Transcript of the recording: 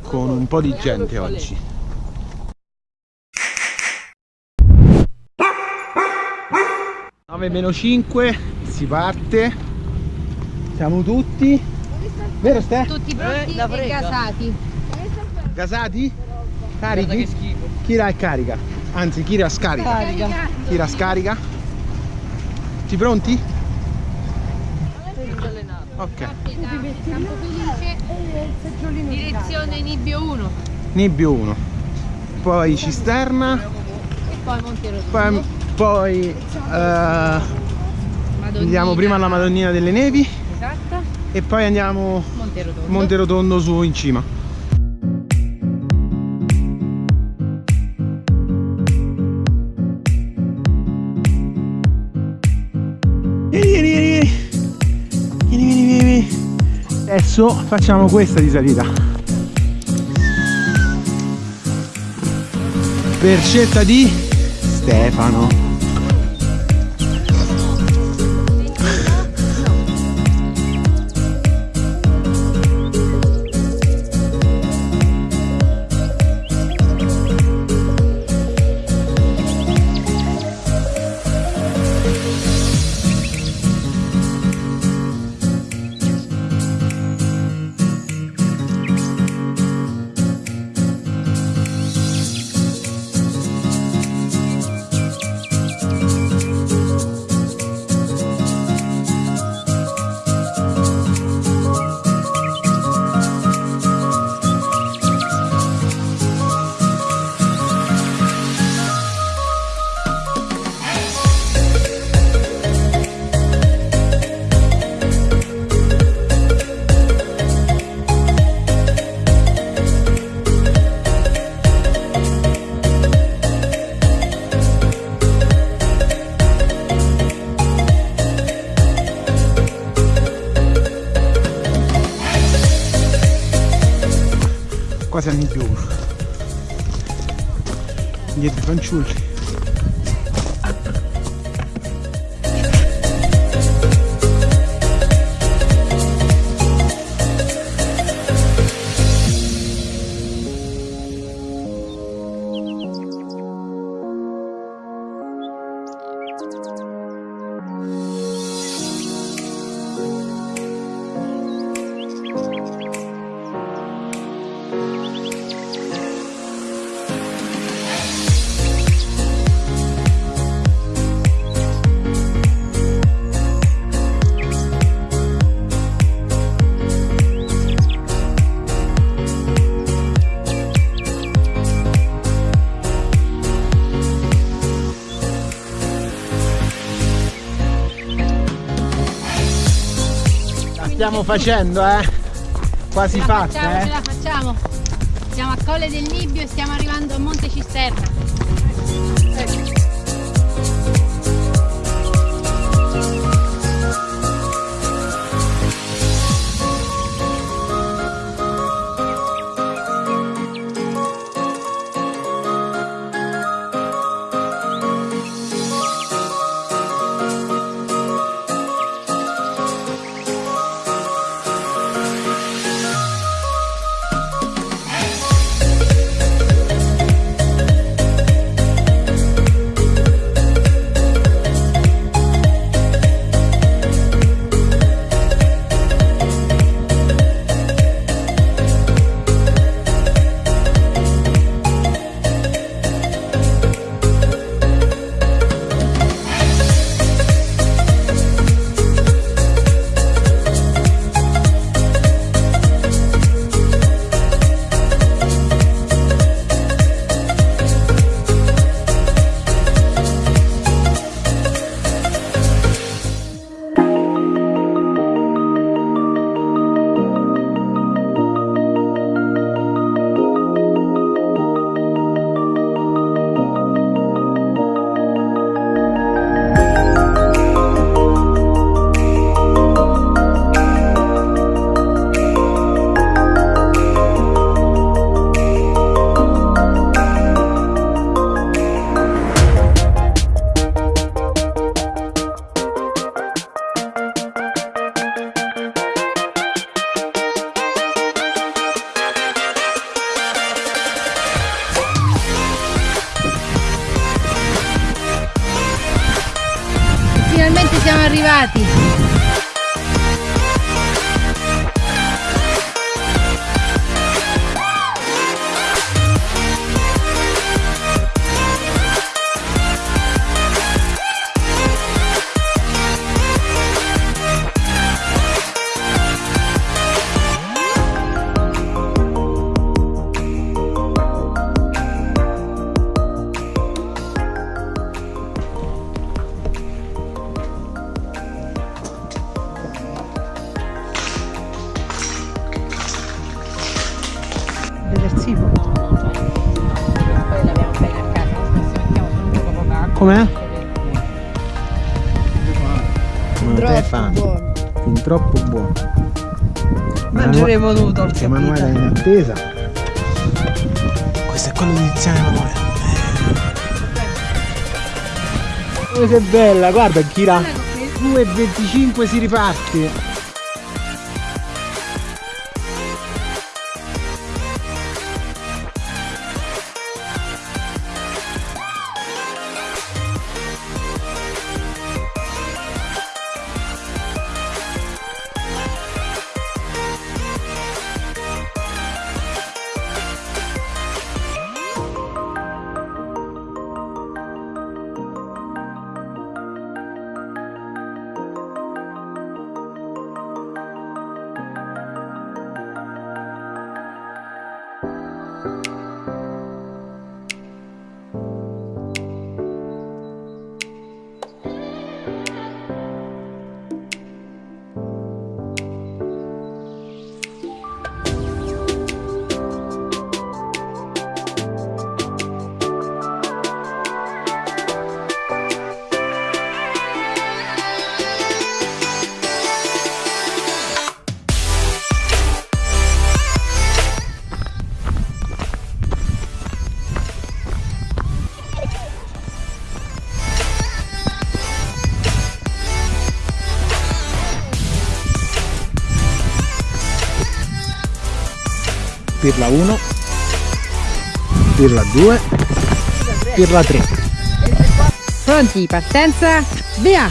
con un po' di gente oggi. 9 meno 5 si parte. Siamo tutti. Vero Ste? Tutti pronti la e gasati. Gasati? Carichi? Kira è carica. Anzi, Kira scarica. Carica. Kira scarica. Tutti pronti? Ok. Campo Felice, direzione Nibbio 1 Nibbio 1. Poi cisterna. e poi Monte Rotondo. Poi, Madonnina. andiamo prima alla Madonnina delle Nevi Esatto, e poi andiamo Monte Rotondo. Monte Rotondo su in cima. Adesso facciamo questa di salita. Per scelta di Stefano. Quasi più uno. Dietro i fanciulli. Stiamo facendo, eh. Quasi Ce fatta, facciamo, ce eh. la facciamo. Siamo a Colle del Nibbio e stiamo arrivando a Monte Cisterna. preparati. Com'è? Troppo fame. buono. Fin troppo buono. Mangeremo tutto il Emanuele è in attesa. Questo è quello di Tiziana Emanuele. Oh, che bella, guarda Kira. 2,25 si riparte. pirla 1 pirla 2 pirla 3 pronti partenza via!